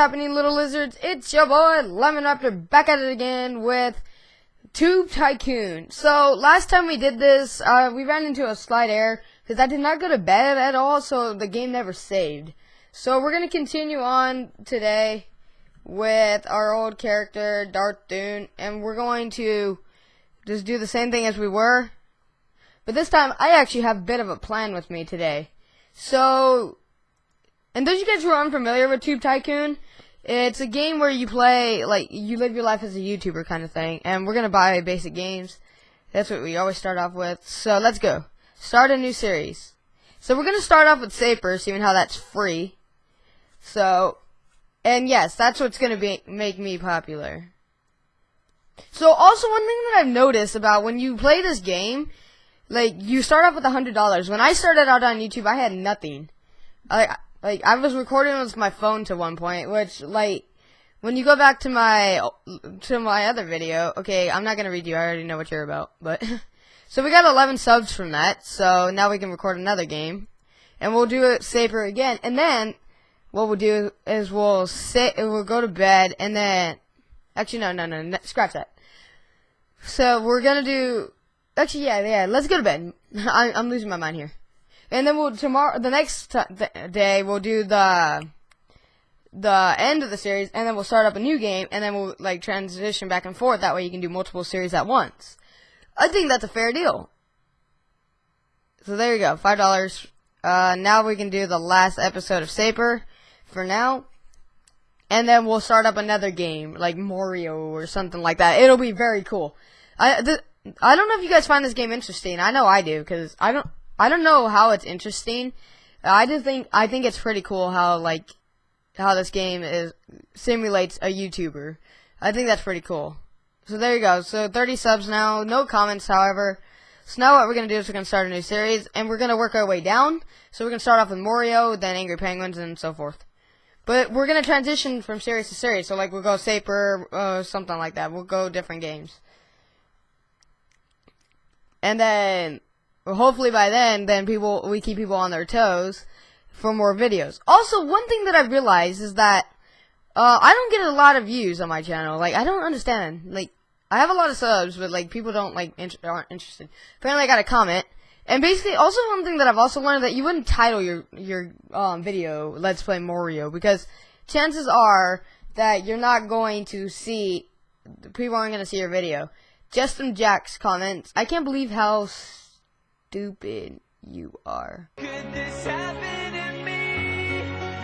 happening, little lizards? It's your boy, Lemon Raptor, back at it again with Tube Tycoon. So, last time we did this, uh, we ran into a slight error, because I did not go to bed at all, so the game never saved. So, we're gonna continue on today with our old character, Darth Dune, and we're going to just do the same thing as we were. But this time, I actually have a bit of a plan with me today. So, and those you guys who are unfamiliar with Tube Tycoon, it's a game where you play, like, you live your life as a YouTuber kind of thing. And we're going to buy basic games. That's what we always start off with. So, let's go. Start a new series. So, we're going to start off with Saper, seeing how that's free. So, and yes, that's what's going to be make me popular. So, also one thing that I've noticed about when you play this game, like, you start off with a hundred dollars. When I started out on YouTube, I had nothing. I, like I was recording with my phone to one point, which like when you go back to my to my other video, okay, I'm not gonna read you. I already know what you're about, but so we got 11 subs from that. So now we can record another game, and we'll do it safer again. And then what we'll do is we'll sit, and we'll go to bed, and then actually no, no, no, no scratch that. So we're gonna do actually yeah, yeah. Let's go to bed. I, I'm losing my mind here. And then we'll tomorrow, the next day, we'll do the the end of the series, and then we'll start up a new game, and then we'll like transition back and forth. That way, you can do multiple series at once. I think that's a fair deal. So there you go, five dollars. Uh, now we can do the last episode of Saper for now, and then we'll start up another game like Mario or something like that. It'll be very cool. I I don't know if you guys find this game interesting. I know I do because I don't. I don't know how it's interesting. I just think I think it's pretty cool how like how this game is simulates a YouTuber. I think that's pretty cool. So there you go. So 30 subs now, no comments, however. So now what we're gonna do is we're gonna start a new series, and we're gonna work our way down. So we're gonna start off with Mario, then Angry Penguins, and so forth. But we're gonna transition from series to series. So like we'll go Saper, uh, something like that. We'll go different games. And then hopefully by then, then people we keep people on their toes for more videos. Also, one thing that I realized is that uh, I don't get a lot of views on my channel. Like, I don't understand. Like, I have a lot of subs, but like people don't like in aren't interested. Apparently, I got a comment. And basically, also one thing that I've also learned that you wouldn't title your your um, video "Let's Play Mario" because chances are that you're not going to see people aren't going to see your video. Justin Jack's comments. I can't believe how stupid you are. Could this happen to me?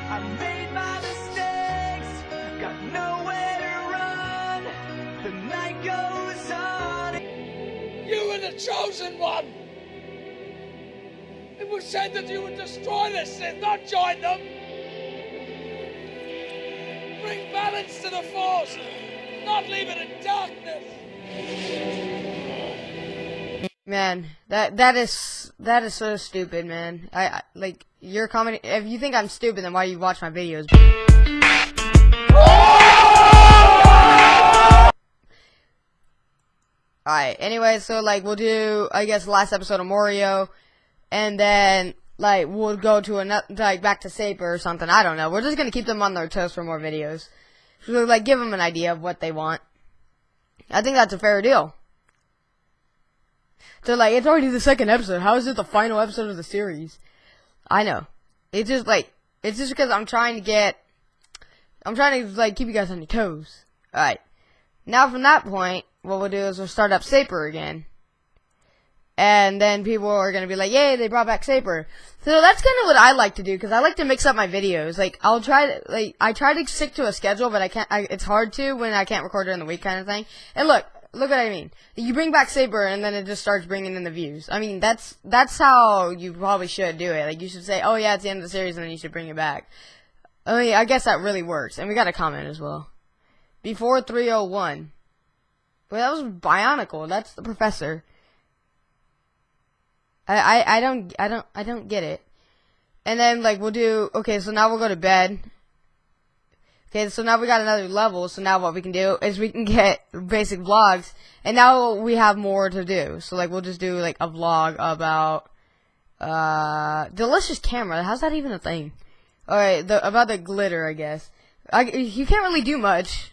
I made my mistakes, got nowhere to run. The night goes on. You were the chosen one. It was said that you would destroy the Sith, not join them. Bring balance to the Force, not leave it in darkness. Man, that that is that is so stupid, man. I, I like your comment. If you think I'm stupid, then why do you watch my videos? Alright, anyway, so like we'll do I guess last episode of Mario and then like we'll go to another like back to Saper or something. I don't know. We're just gonna keep them on their toes for more videos. So like give them an idea of what they want. I think that's a fair deal. They're like, it's already the second episode. How is it the final episode of the series? I know. It's just like, it's just because I'm trying to get, I'm trying to like keep you guys on your toes. Alright. Now from that point, what we'll do is we'll start up Saper again. And then people are gonna be like, yay, they brought back Saper. So that's kind of what I like to do, because I like to mix up my videos. Like, I'll try to, like, I try to stick to a schedule, but I can't, I, it's hard to when I can't record during the week kind of thing. And look, look what I mean. You bring back Saber, and then it just starts bringing in the views. I mean, that's that's how you probably should do it. Like, you should say, oh yeah, it's the end of the series, and then you should bring it back. I mean, I guess that really works. And we got a comment as well. Before 301. Well, that was Bionicle. That's the professor. I, I, I don't, I don't, I don't get it. And then, like, we'll do, okay, so now we'll go to bed. Okay, so now we got another level, so now what we can do is we can get basic vlogs, and now we have more to do. So, like, we'll just do, like, a vlog about, uh, delicious camera. How's that even a thing? Alright, about the glitter, I guess. I, you can't really do much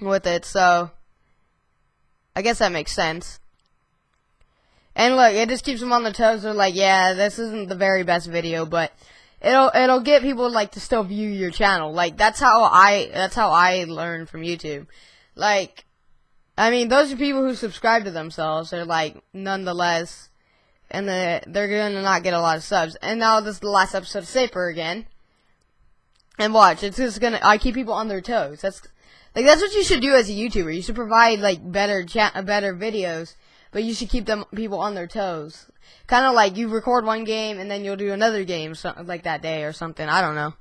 with it, so I guess that makes sense. And look, it just keeps them on their toes. They're like, yeah, this isn't the very best video, but it'll it'll get people like to still view your channel. Like that's how I that's how I learn from YouTube. Like, I mean, those are people who subscribe to themselves. They're like, nonetheless, and the, they're gonna not get a lot of subs. And now this is the last episode of Safer again. And watch, it's just gonna. I keep people on their toes. That's like that's what you should do as a YouTuber. You should provide like better chat, better videos, but you should keep them people on their toes. Kind of like you record one game and then you'll do another game something like that day or something. I don't know,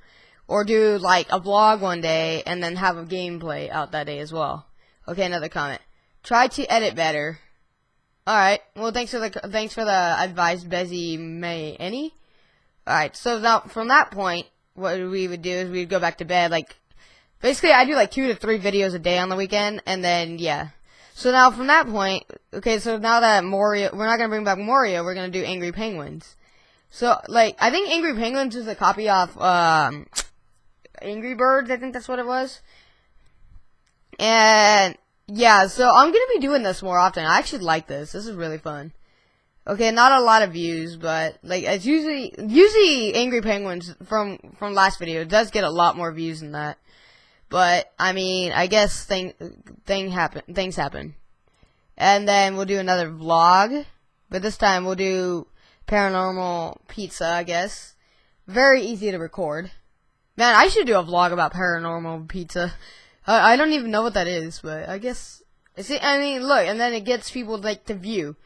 or do like a vlog one day and then have a gameplay out that day as well. Okay, another comment. Try to edit better. All right. Well, thanks for the thanks for the advice, Bezzy May any. All right. So now from that point, what we would do is we'd go back to bed. Like basically, I do like two to three videos a day on the weekend, and then yeah. So now from that point, okay. So now that Morio, we're not gonna bring back Morio. We're gonna do Angry Penguins. So like, I think Angry Penguins is a copy of um, Angry Birds. I think that's what it was. And yeah, so I'm gonna be doing this more often. I actually like this. This is really fun. Okay, not a lot of views, but like it's usually usually Angry Penguins from from last video does get a lot more views than that. But I mean, I guess thing thing happen things happen. And then we'll do another vlog, but this time we'll do paranormal pizza, I guess. Very easy to record. Man, I should do a vlog about paranormal pizza. I, I don't even know what that is, but I guess see. I mean, look, and then it gets people like to view.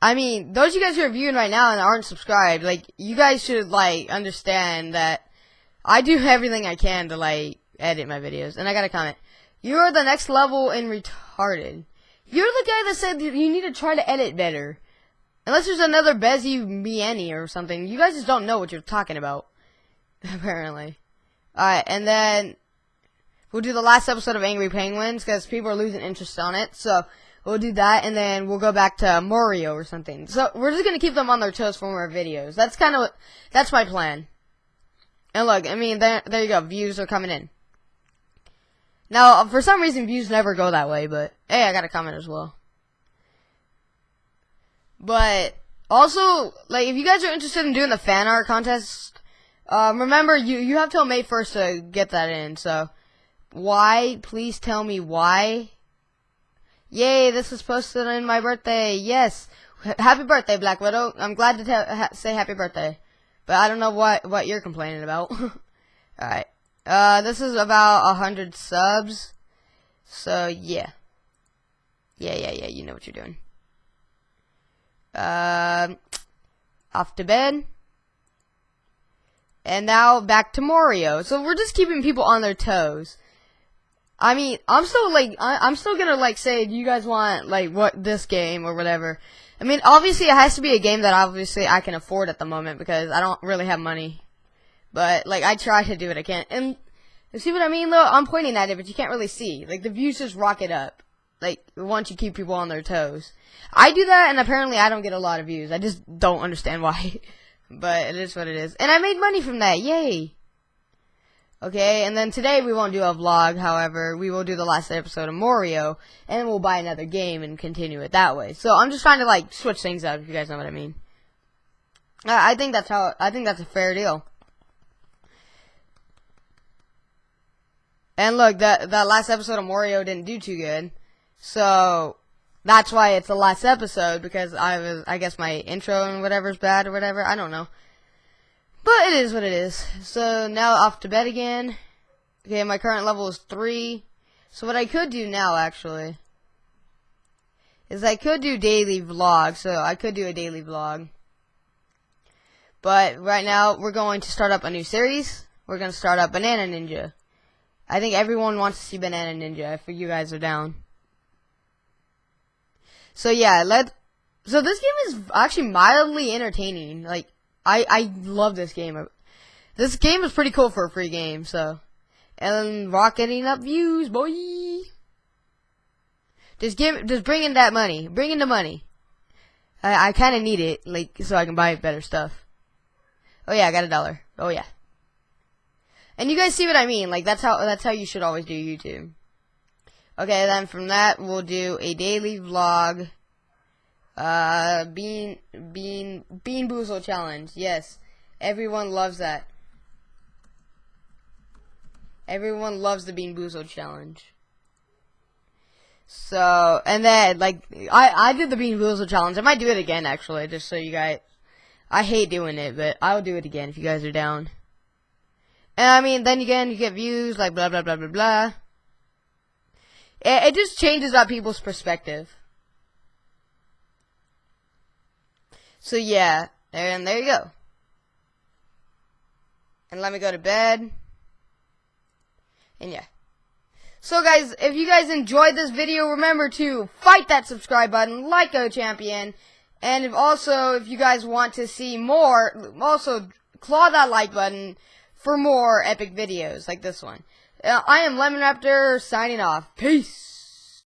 I mean, those you guys who are viewing right now and aren't subscribed, like, you guys should, like, understand that I do everything I can to, like, edit my videos. And I got a comment. You're the next level in retarded. You're the guy that said you need to try to edit better. Unless there's another Bezzy Mieni or something. You guys just don't know what you're talking about. Apparently. Alright, and then we'll do the last episode of Angry Penguins because people are losing interest on it. So, We'll do that, and then we'll go back to Mario or something. So we're just gonna keep them on their toes for more videos. That's kind of that's my plan. And look, I mean, there there you go. Views are coming in. Now, for some reason, views never go that way, but hey, I got a comment as well. But also, like, if you guys are interested in doing the fan art contest, um, remember you you have till May first to get that in. So, why? Please tell me why Yay, this was posted on my birthday. Yes. Happy birthday, Black Widow. I'm glad to ha say happy birthday. But I don't know what, what you're complaining about. Alright. Uh, this is about a hundred subs. So, yeah. Yeah, yeah, yeah, you know what you're doing. Uh, off to bed. And now back to Mario. So we're just keeping people on their toes. I mean, I'm still like, I, am still gonna like say, do you guys want like what this game or whatever? I mean, obviously it has to be a game that obviously I can afford at the moment because I don't really have money. But like, I try to do what I can, and see what I mean? Though I'm pointing at it, but you can't really see. Like the views just rocket up. Like once you keep people on their toes. I do that, and apparently I don't get a lot of views. I just don't understand why. but it is what it is, and I made money from that. Yay! Okay, and then today we won't do a vlog, however, we will do the last episode of Mario, and we'll buy another game and continue it that way. So I'm just trying to, like, switch things up, if you guys know what I mean. I, I think that's how, I think that's a fair deal. And look, that, that last episode of Mario didn't do too good. So, that's why it's the last episode, because I was, I guess my intro and whatever's bad or whatever, I don't know. But it is what it is. So now off to bed again. Okay, my current level is 3. So what I could do now, actually, is I could do daily vlog. So I could do a daily vlog. But right now, we're going to start up a new series. We're going to start up Banana Ninja. I think everyone wants to see Banana Ninja if you guys are down. So yeah, let so this game is actually mildly entertaining. Like I I love this game. This game is pretty cool for a free game. So, and rocketing up views, boy. Just give, just bring in that money. Bring in the money. I I kind of need it, like so I can buy better stuff. Oh yeah, I got a dollar. Oh yeah. And you guys see what I mean? Like that's how that's how you should always do YouTube. Okay, then from that we'll do a daily vlog. Uh, bean bean bean boozle challenge. Yes, everyone loves that. Everyone loves the bean boozle challenge. So, and then, like, I, I did the Bean Boozle challenge. I might do it again, actually, just so you guys, I hate doing it, but I'll do it again if you guys are down. And I mean, then again, you get views, like, blah, blah, blah, blah, blah. It, it just changes up people's perspective. So, yeah, and there you go. And let me go to bed. And yeah. So guys, if you guys enjoyed this video, remember to fight that subscribe button like a champion. And if also, if you guys want to see more, also claw that like button for more epic videos like this one. Uh, I am Lemon Raptor signing off. Peace.